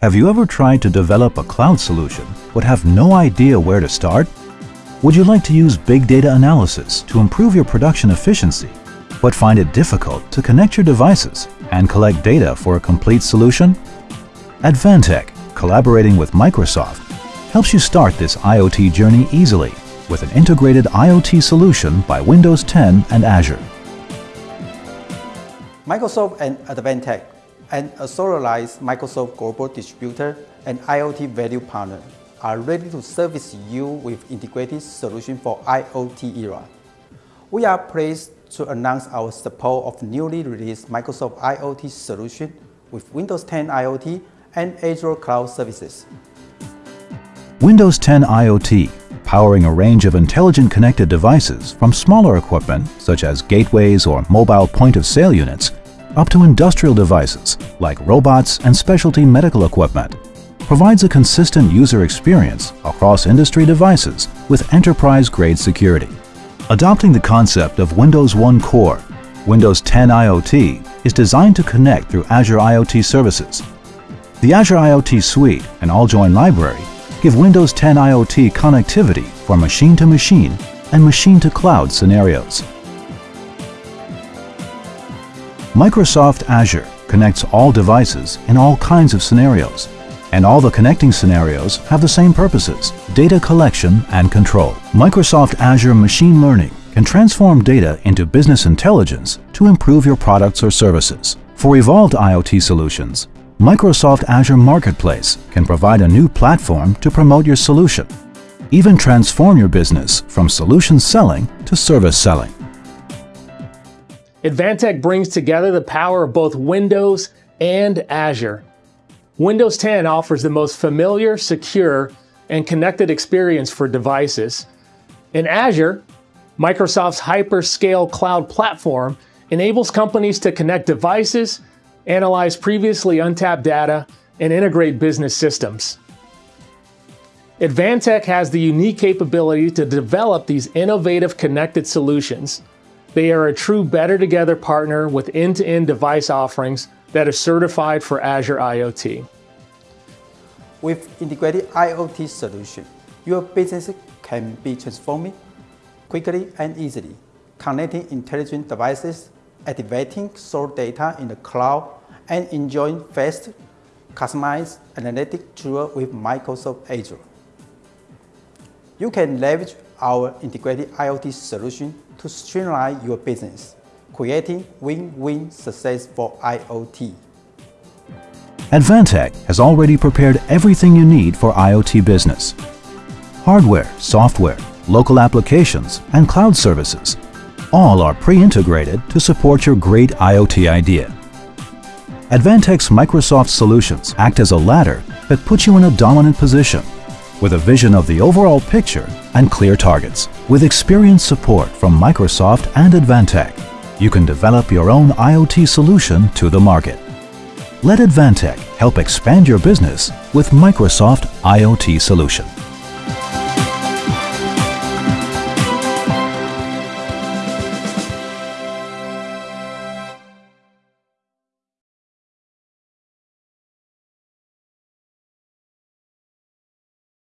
Have you ever tried to develop a cloud solution but have no idea where to start? Would you like to use big data analysis to improve your production efficiency but find it difficult to connect your devices and collect data for a complete solution? Advantech, collaborating with Microsoft, helps you start this IoT journey easily with an integrated IoT solution by Windows 10 and Azure. Microsoft and Advantech, an authorized Microsoft global distributor and IoT value partner, are ready to service you with integrated solution for IoT era. We are pleased to announce our support of newly released Microsoft IoT solution with Windows 10 IoT and Azure Cloud Services. Windows 10 IoT, powering a range of intelligent connected devices from smaller equipment such as gateways or mobile point-of-sale units up to industrial devices like robots and specialty medical equipment, provides a consistent user experience across industry devices with enterprise-grade security. Adopting the concept of Windows One Core, Windows 10 IoT is designed to connect through Azure IoT services. The Azure IoT Suite and AllJoyn library give Windows 10 IoT connectivity for machine-to-machine -machine and machine-to-cloud scenarios. Microsoft Azure connects all devices in all kinds of scenarios, and all the connecting scenarios have the same purposes, data collection and control. Microsoft Azure Machine Learning can transform data into business intelligence to improve your products or services. For evolved IoT solutions, Microsoft Azure Marketplace can provide a new platform to promote your solution. Even transform your business from solution selling to service selling. Advantech brings together the power of both Windows and Azure Windows 10 offers the most familiar, secure, and connected experience for devices. In Azure, Microsoft's hyperscale cloud platform enables companies to connect devices, analyze previously untapped data, and integrate business systems. Advantech has the unique capability to develop these innovative connected solutions. They are a true better together partner with end-to-end -end device offerings that are certified for Azure IoT. With integrated IoT solution, your business can be transformed quickly and easily, connecting intelligent devices, activating source data in the cloud, and enjoying fast, customized analytic tools with Microsoft Azure. You can leverage our integrated IoT solution to streamline your business creating win-win success for IoT. Advantech has already prepared everything you need for IoT business. Hardware, software, local applications, and cloud services all are pre-integrated to support your great IoT idea. Advantech's Microsoft solutions act as a ladder that puts you in a dominant position with a vision of the overall picture and clear targets. With experienced support from Microsoft and Advantech, you can develop your own IoT solution to the market. Let Advantech help expand your business with Microsoft IoT Solution.